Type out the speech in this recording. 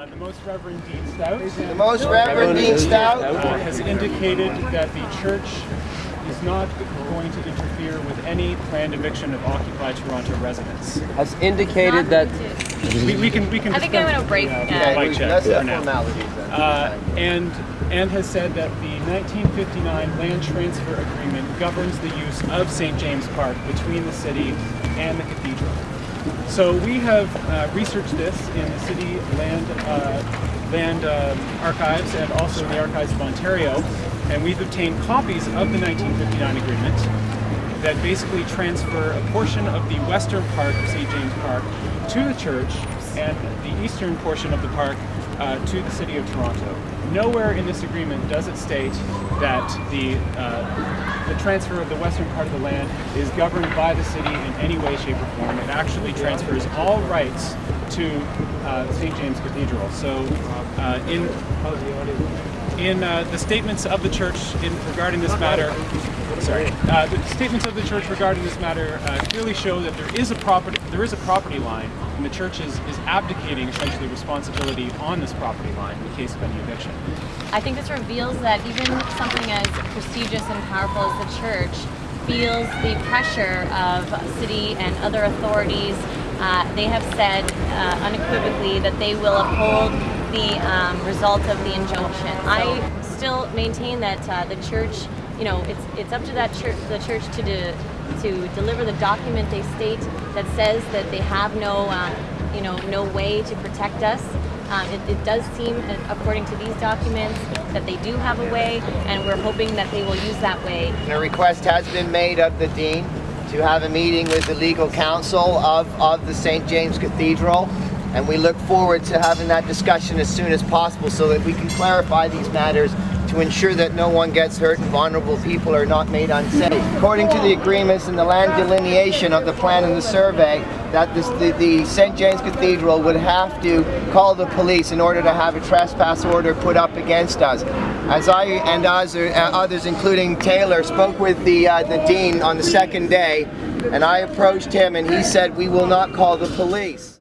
Uh, the Most Reverend Dean Stoute The Most Reverend Dean Stoute uh, has indicated that the church is not going to interfere with any planned eviction of Occupy Toronto residents. has indicated that. We, we can we can. I think I'm discuss- gonna break, Yeah, uh, mic check that's for the now. Uh, and and has said that the 1959 land transfer agreement governs the use of St. James Park between the city and the cathedral. So we have uh, researched this in the city land uh, land um, archives and also the archives of Ontario, and we've obtained copies of the 1959 agreement that basically transfer a portion of the western part of St. James Park to the church and the eastern portion of the park uh, to the city of Toronto. Nowhere in this agreement does it state that the uh, the transfer of the western part of the land is governed by the city in any way, shape, or form. It actually transfers all rights to uh, St. James Cathedral. So, uh, in in uh, the statements of the church in regarding this matter, sorry, uh, the statements of the church regarding this matter uh, clearly show that there is a property there is a property line, and the church is, is abdicating essentially responsibility on this property line in the case of any eviction. I think this reveals that even something as prestigious and powerful as the church feels the pressure of city and other authorities. Uh, they have said uh, unequivocally that they will uphold the um, result of the injunction. I still maintain that uh, the church, you know, it's it's up to that church, the church to de, to deliver the document they state that says that they have no, um, you know, no way to protect us. Um, it, it does seem, uh, according to these documents, that they do have a way, and we're hoping that they will use that way. A request has been made of the Dean to have a meeting with the legal counsel of, of the St. James Cathedral. And we look forward to having that discussion as soon as possible so that we can clarify these matters to ensure that no one gets hurt and vulnerable people are not made unsafe. According to the agreements and the land delineation of the plan and the survey, that this, the, the St. James Cathedral would have to call the police in order to have a trespass order put up against us. As I and others, uh, others including Taylor, spoke with the, uh, the Dean on the second day, and I approached him and he said, we will not call the police.